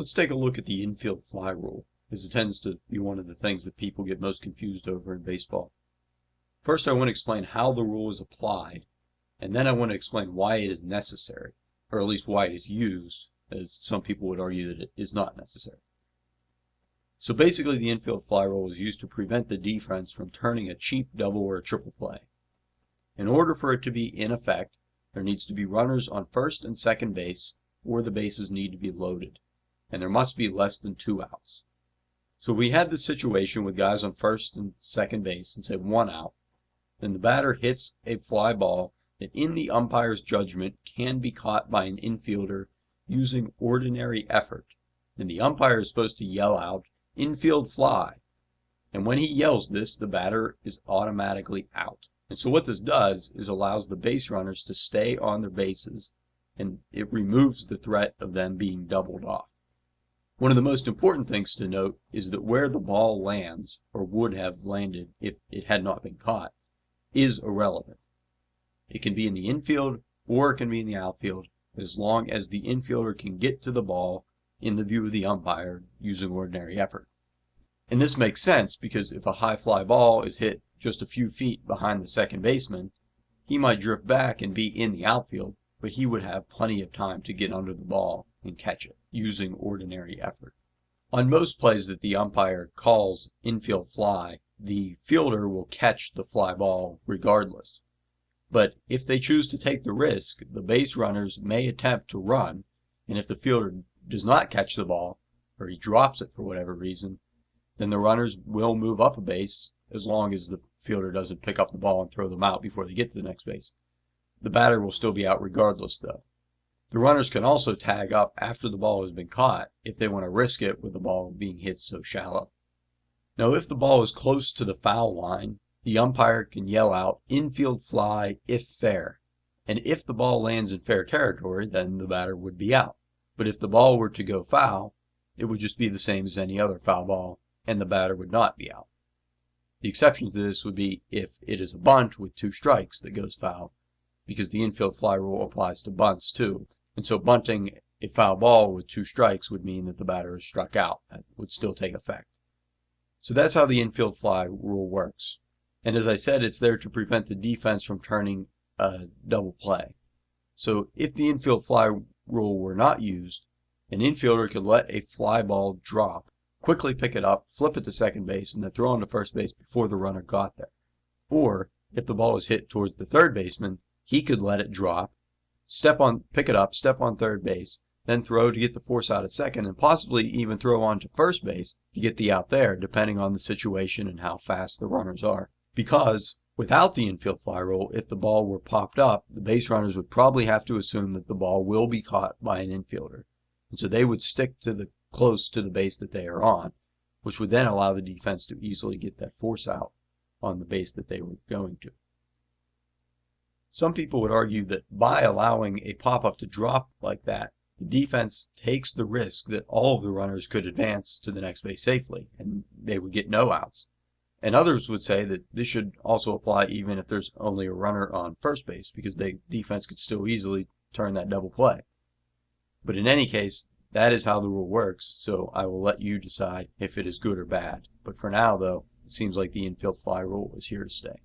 Let's take a look at the infield fly rule, as it tends to be one of the things that people get most confused over in baseball. First, I want to explain how the rule is applied, and then I want to explain why it is necessary, or at least why it is used, as some people would argue that it is not necessary. So basically, the infield fly rule is used to prevent the defense from turning a cheap double or a triple play. In order for it to be in effect, there needs to be runners on first and second base, or the bases need to be loaded and there must be less than two outs. So we had the situation with guys on first and second base and say one out. Then the batter hits a fly ball that in the umpire's judgment can be caught by an infielder using ordinary effort. And the umpire is supposed to yell out, infield fly. And when he yells this, the batter is automatically out. And so what this does is allows the base runners to stay on their bases and it removes the threat of them being doubled off. One of the most important things to note is that where the ball lands, or would have landed if it had not been caught, is irrelevant. It can be in the infield or it can be in the outfield as long as the infielder can get to the ball in the view of the umpire using ordinary effort. And this makes sense because if a high fly ball is hit just a few feet behind the second baseman, he might drift back and be in the outfield, but he would have plenty of time to get under the ball and catch it using ordinary effort. On most plays that the umpire calls infield fly, the fielder will catch the fly ball regardless. But if they choose to take the risk, the base runners may attempt to run, and if the fielder does not catch the ball, or he drops it for whatever reason, then the runners will move up a base as long as the fielder doesn't pick up the ball and throw them out before they get to the next base. The batter will still be out regardless, though. The runners can also tag up after the ball has been caught if they want to risk it with the ball being hit so shallow. Now if the ball is close to the foul line, the umpire can yell out infield fly if fair. And if the ball lands in fair territory, then the batter would be out. But if the ball were to go foul, it would just be the same as any other foul ball, and the batter would not be out. The exception to this would be if it is a bunt with two strikes that goes foul, because the infield fly rule applies to bunts too, and so bunting a foul ball with two strikes would mean that the batter is struck out. That would still take effect. So that's how the infield fly rule works. And as I said, it's there to prevent the defense from turning a double play. So if the infield fly rule were not used, an infielder could let a fly ball drop, quickly pick it up, flip it to second base, and then throw on to first base before the runner got there. Or, if the ball was hit towards the third baseman, he could let it drop, step on, pick it up, step on third base, then throw to get the force out at second, and possibly even throw on to first base to get the out there, depending on the situation and how fast the runners are. Because without the infield fly rule, if the ball were popped up, the base runners would probably have to assume that the ball will be caught by an infielder. And so they would stick to the close to the base that they are on, which would then allow the defense to easily get that force out on the base that they were going to. Some people would argue that by allowing a pop-up to drop like that, the defense takes the risk that all of the runners could advance to the next base safely, and they would get no outs. And others would say that this should also apply even if there's only a runner on first base, because the defense could still easily turn that double play. But in any case, that is how the rule works, so I will let you decide if it is good or bad. But for now, though, it seems like the infield fly rule is here to stay.